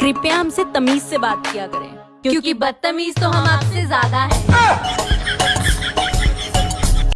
कृपया हमसे तमीज से बात किया करें क्योंकि बदतमीज तो हम आपसे ज़्यादा